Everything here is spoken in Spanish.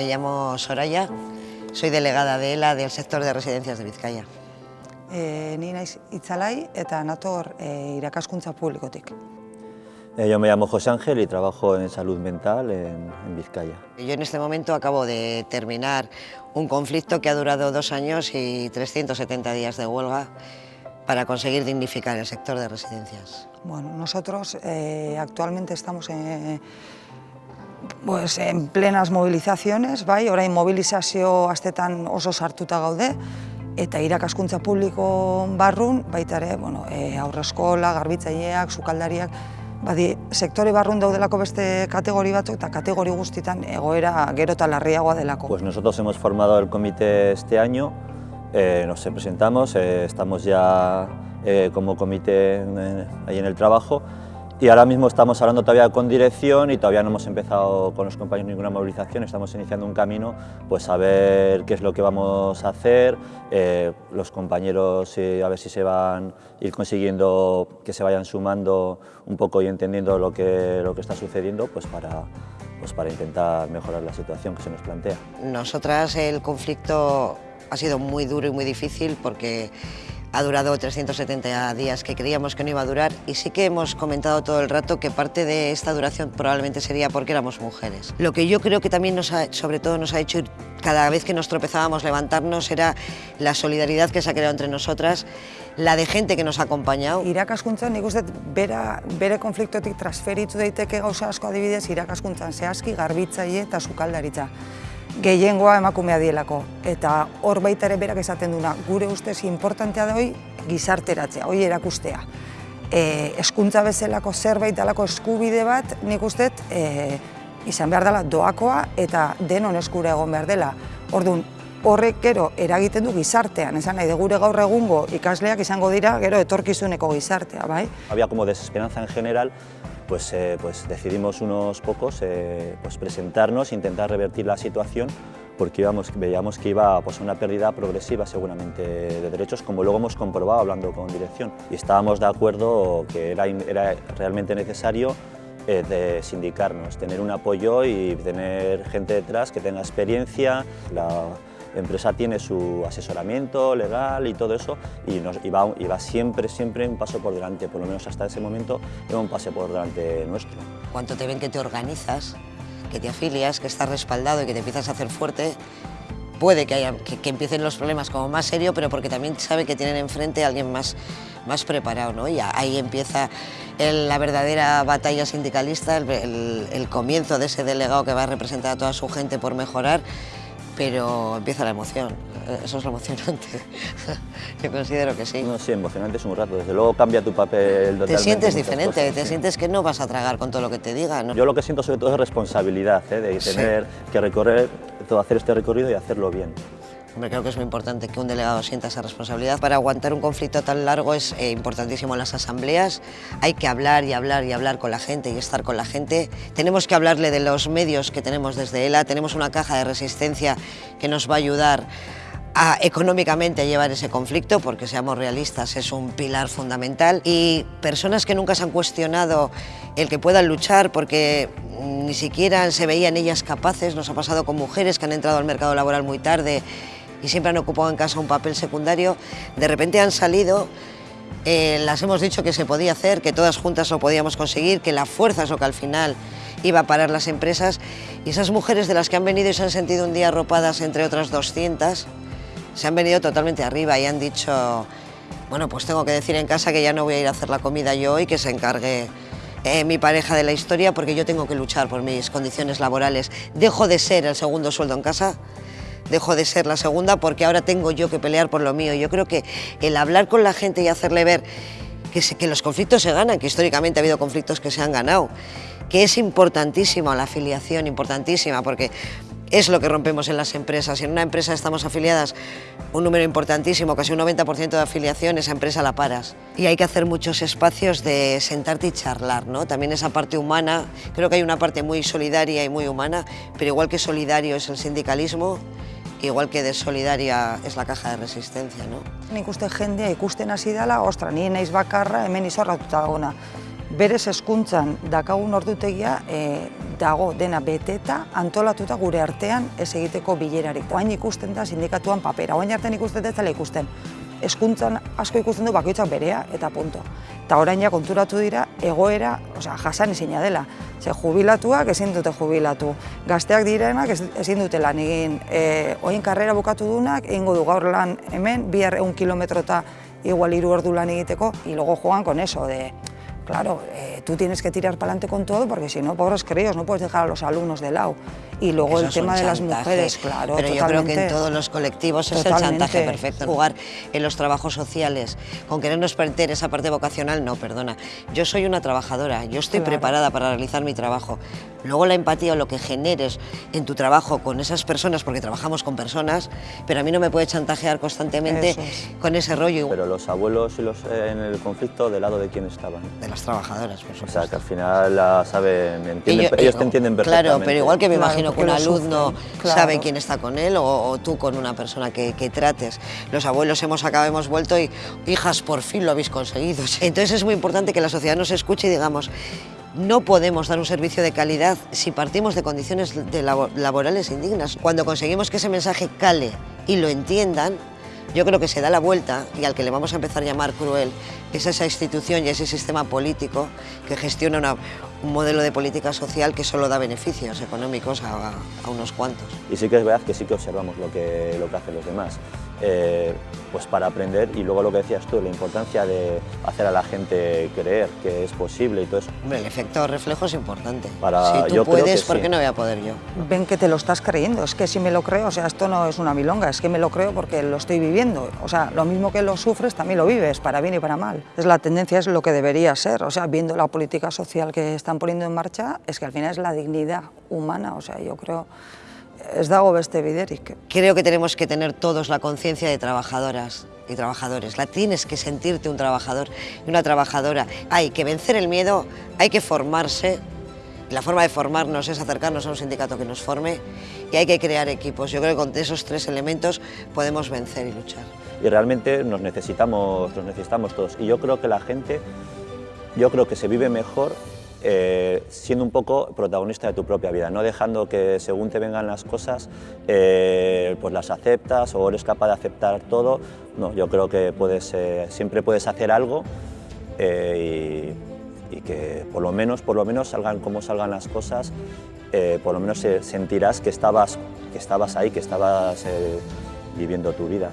Me llamo Soraya, soy delegada de ELA del sector de residencias de Vizcaya. E, ni naiz itzalai eta nator e, irakaskuntza publikotik. Eh, Yo me llamo José Ángel y trabajo en salud mental en, en Vizcaya. Yo en este momento acabo de terminar un conflicto que ha durado dos años y 370 días de huelga para conseguir dignificar el sector de residencias. Bueno, nosotros eh, actualmente estamos en, pues, en plenas movilizaciones, bai, orain mobilizazio astetan oso sartuta gaude, eta irakaskuntza publiko barrun, baita ere, bueno, e, aurreskola, garbitzaileak, sukaldariak, badi, sektore barrun daudelako beste kategori batzuk eta kategori guztitan egoera gero eta larriagoa delako. Pues nosotros hemos formado el comité este año, eh, nos presentamos, eh, estamos ya eh, como comité ahí en el trabajo y ahora mismo estamos hablando todavía con dirección y todavía no hemos empezado con los compañeros ninguna movilización, estamos iniciando un camino pues a ver qué es lo que vamos a hacer, eh, los compañeros a ver si se van ir consiguiendo que se vayan sumando un poco y entendiendo lo que, lo que está sucediendo pues para, pues para intentar mejorar la situación que se nos plantea. Nosotras el conflicto ha sido muy duro y muy difícil porque ha durado 370 días que creíamos que no iba a durar y sí que hemos comentado todo el rato que parte de esta duración probablemente sería porque éramos mujeres. Lo que yo creo que también nos ha, sobre todo nos ha hecho ir cada vez que nos tropezábamos levantarnos era la solidaridad que se ha creado entre nosotras, la de gente que nos ha acompañado. Irakaskuntzan nik uste bera, bere konfliktotik transferitu daiteke gauza asko adibidez irakaskuntzan zehazki garbitzaile eta sukaldaritza. Gehiengoa emakumea dielako eta hor baita ere berak esaten duna gure ustez importantea da hoi gizarteratzea, hoi erakustea. E, eskuntza bezalako zerbait dalako eskubide bat nik uste dut, e, izan behar dela doakoa eta denon eskura egon behar dela. Orduan, horrek gero eragiten du gizartean, esan nahi, de gure gaur egungo ikasleak izango dira gero etorkizuneko gizartea, bai? Había como desesperanza en general, pues, eh, pues decidimos unos pocos eh, pues presentarnos, intentar revertir la situación, porque veíamos que iba pues, a una pérdida progresiva seguramente de derechos, como luego hemos comprobado hablando con dirección. Y estábamos de acuerdo que era, realmente necesario eh, sindicarnos, tener un apoyo y tener gente detrás que tenga experiencia. Empresa tiene su asesoramiento legal y todo eso y, va, siempre, siempre un paso por delante, por lo menos hasta ese momento iba un pase por delante nuestro. Cuando te ven que te organizas, que te afilias, que estás respaldado y que te empiezas a hacer fuerte, puede que, haya, empiecen los problemas como más serio, pero porque también sabe que tienen enfrente a alguien más, más preparado, ¿no? Y ahí empieza el, la verdadera batalla sindicalista, el, el comienzo de ese delegado que va a representar a toda su gente por mejorar, pero empieza la emoción, eso es lo emocionante. Yo considero que sí. No, sí, emocionante es un rato, desde luego cambia tu papel totalmente. Te sientes diferente, cosas, te sí. sientes que no vas a tragar con todo lo que te digan. ¿no? Yo lo que siento sobre todo es responsabilidad, ¿eh? de Sí. tener que recorrer, todo, hacer este recorrido y hacerlo bien. Creo que es muy importante que un delegado sienta esa responsabilidad. Para aguantar un conflicto tan largo es eh, importantísimo las asambleas. Hay que hablar y hablar y hablar con la gente y estar con la gente. Tenemos que hablarle de los medios que tenemos desde ELA. Tenemos una caja de resistencia que nos va a ayudar a, económicamente a llevar ese conflicto, porque seamos realistas, es un pilar fundamental. Y personas que nunca se han cuestionado el que puedan luchar, porque ni siquiera se veían ellas capaces, nos ha pasado con mujeres que han entrado al mercado laboral muy tarde y siempre han ocupado en casa un papel secundario, de repente han salido, eh, las hemos dicho que se podía hacer, que todas juntas lo podíamos conseguir, que la fuerza es lo que al final iba a parar las empresas y esas mujeres de las que han venido y se han sentido un día arropadas entre otras 200, se han venido totalmente arriba y han dicho, bueno, pues tengo que decir en casa que ya no voy a ir a hacer la comida yo y que se encargue eh, mi pareja de la historia porque yo tengo que luchar por mis condiciones laborales. Dejo de ser el segundo sueldo en casa, dejo de ser la segunda porque ahora tengo yo que pelear por lo mío. Yo creo que el hablar con la gente y hacerle ver que, los conflictos se ganan, que históricamente ha habido conflictos que se han ganado, que es importantísima la afiliación, importantísima, porque es lo que rompemos en las empresas. En una empresa estamos afiliadas un número importantísimo, casi un 90% de afiliación, esa empresa la paras. Y hay que hacer muchos espacios de sentarte y charlar, ¿no? También esa parte humana, creo que hay una parte muy solidaria y muy humana, pero igual que solidario es el sindicalismo, igual que de solidaria es la caja de resistencia, ¿no? Nik uste jendea ikusten hasi dela, ostra, ni naiz bakarra hemen izorratuta dagoena. Berez eskuntzan dakagun ordutegia, e, dago dena beteta antolatuta gure artean ez egiteko bilerarik. Oain ikusten da sindikatuan papera, oain artean ikusten ez dela ikusten. Eskuntzan asko ikusten du bakoitzak berea eta punto. Eta orain ja konturatu dira egoera, osea, jasan ezina dela. Ze jubilatuak ezin dute jubilatu. Gazteak direnak ez- ezin dute lan egin. E, oin karrera bukatu dunak, egingo du gaur lan hemen, bihar egun kilometrota igual hiru ordu lan egiteko, y luego juegan con eso de, claro, eh, tú tienes que tirar para adelante con todo porque si no, pobres críos, no puedes dejar a los alumnos de lado. Y luego Eso el tema de las mujeres, claro, Pero yo creo que en todos los colectivos es Totalmente. el chantaje perfecto. Jugar en los trabajos sociales, con querernos perder esa parte vocacional, no, perdona. Yo soy una trabajadora, yo estoy Claro. preparada para realizar mi trabajo. Luego la empatía o lo que generes en tu trabajo con esas personas, porque trabajamos con personas, pero a mí no me puede chantajear constantemente es. con ese rollo Pero los abuelos y los, eh, en el conflicto, ¿del lado de quién estaban? Las trabajadoras, por O supuesto. sea, que al final la saben, entienden, Y yo- ellos te entienden perfectamente. Claro, pero igual que me Claro, imagino que un alumno claro. sabe quién está con él o, o tú con una persona que, que trates. Los abuelos hemos acabado, hemos vuelto y, hijas, por fin lo habéis conseguido. Entonces es muy importante que la sociedad nos escuche y digamos, no podemos dar un servicio de calidad si partimos de condiciones de labo- laborales indignas. Cuando conseguimos que ese mensaje cale y lo entiendan, yo creo que se da la vuelta y al que le vamos a empezar a llamar cruel es esa institución y ese sistema político que gestiona un modelo de política social que solo da beneficios económicos a, a unos cuantos. Y sí que es verdad que sí que observamos lo que, lo que hacen los demás, eh, pues para aprender y luego lo que decías tú, la importancia de hacer a la gente creer que es posible y todo eso. Hombre, el efecto reflejo es importante. Para- si tú yo creo que puedes, ¿por sí. qué no voy a poder yo? Ven que te lo estás creyendo, es que si me lo creo, o sea, esto no es una milonga, es que me lo creo porque lo estoy viviendo. O sea, lo mismo que lo sufres, también lo vives, para bien y para mal. Es la tendencia, es lo que debería ser. O sea, viendo la política social que están poniendo en marcha, es que al final es la dignidad humana. O sea, yo creo, es dago beste biderik. Creo que tenemos que tener todos la conciencia de trabajadoras y trabajadores. La tienes que sentirte un trabajador y una trabajadora. Hay que vencer el miedo, hay que formarse. La forma de formarnos es acercarnos a un sindicato que nos forme y hay que crear equipos. Yo creo que con esos tres elementos podemos vencer y luchar. Y realmente nos necesitamos, nos necesitamos todos. Y yo creo que la gente, yo creo que se vive mejor eh, siendo un poco protagonista de tu propia vida, no dejando que según te vengan las cosas, eh, pues las aceptas o eres capaz de aceptar todo. No, yo creo que puedes, eh, siempre puedes hacer algo y, y que por lo menos, por lo menos salgan como salgan las cosas, por lo menos sentirás que estabas, que estabas ahí, que estabas viviendo tu vida.